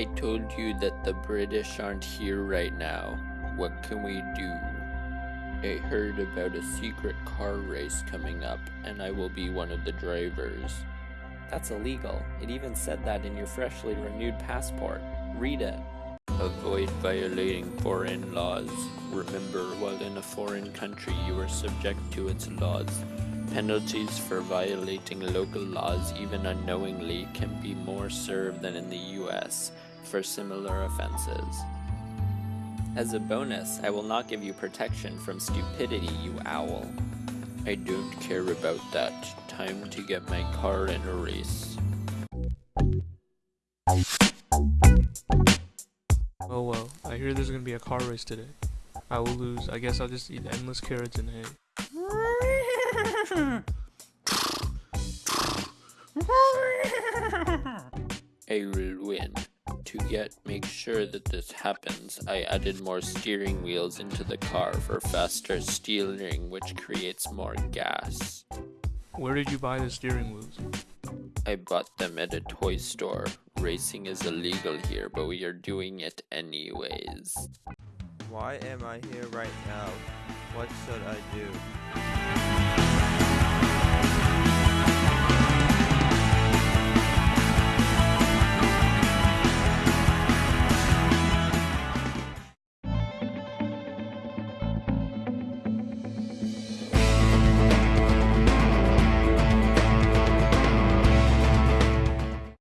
you that the British aren't here right now. What can we do? I heard about a secret car race coming up, and I will be one of the drivers. That's illegal. It even said that in your freshly renewed passport. Read it. Avoid violating foreign laws. Remember, while in a foreign country, you are subject to its laws. Penalties for violating local laws, even unknowingly, can be more served than in the US for similar offenses. As a bonus, I will not give you protection from stupidity, you owl. I don't care about that. Time to get my car in a race. Oh well, I hear there's gonna be a car race today. I will lose. I guess I'll just eat endless carrots and hay. I will win. To get make sure that this happens, I added more steering wheels into the car for faster steering, which creates more gas. Where did you buy the steering wheels? I bought them at a toy store. Racing is illegal here, but we are doing it anyways. Why am I here right now? What should I do?